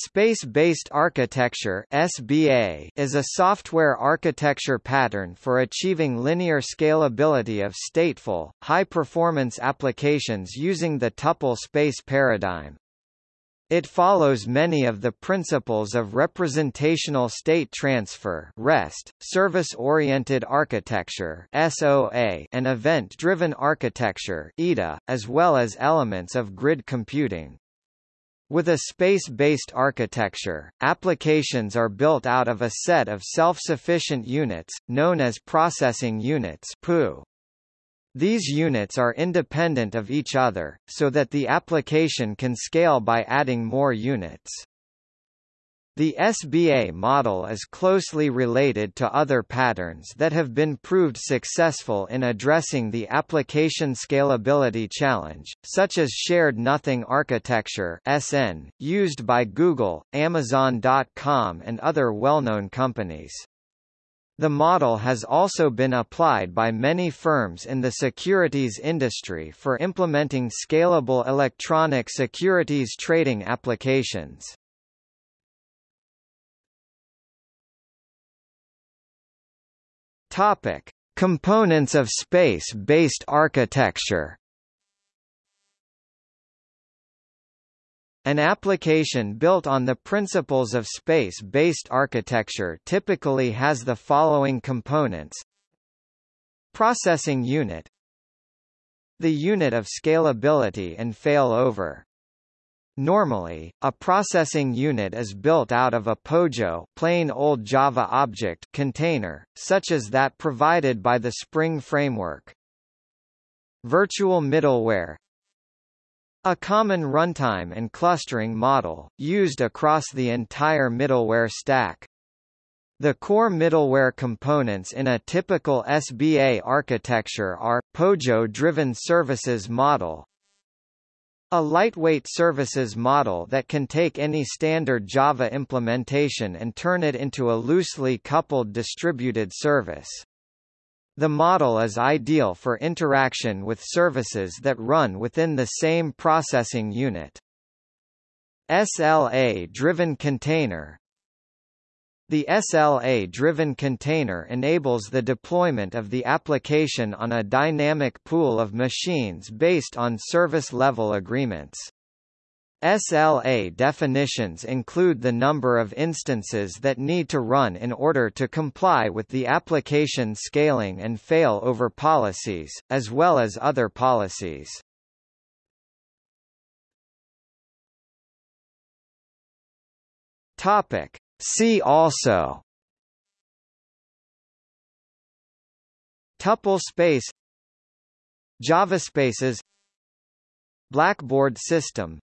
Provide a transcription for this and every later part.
Space-based architecture (SBA) is a software architecture pattern for achieving linear scalability of stateful, high-performance applications using the tuple space paradigm. It follows many of the principles of representational state transfer (REST), service-oriented architecture (SOA), and event-driven architecture (EDA), as well as elements of grid computing. With a space-based architecture, applications are built out of a set of self-sufficient units, known as processing units. These units are independent of each other, so that the application can scale by adding more units. The SBA model is closely related to other patterns that have been proved successful in addressing the application scalability challenge, such as Shared Nothing Architecture (SN), used by Google, Amazon.com and other well-known companies. The model has also been applied by many firms in the securities industry for implementing scalable electronic securities trading applications. Topic: Components of space-based architecture. An application built on the principles of space-based architecture typically has the following components. Processing unit The unit of scalability and failover. Normally, a processing unit is built out of a POJO plain old Java object container, such as that provided by the Spring framework. Virtual middleware a common runtime and clustering model, used across the entire middleware stack. The core middleware components in a typical SBA architecture are, POJO-driven services model, a lightweight services model that can take any standard Java implementation and turn it into a loosely coupled distributed service. The model is ideal for interaction with services that run within the same processing unit. SLA-driven container the SLA-driven container enables the deployment of the application on a dynamic pool of machines based on service-level agreements. SLA definitions include the number of instances that need to run in order to comply with the application scaling and failover policies, as well as other policies. Topic: See also. Tuple space. JavaSpaces Blackboard system.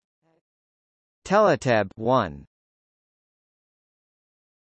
Teleteb 1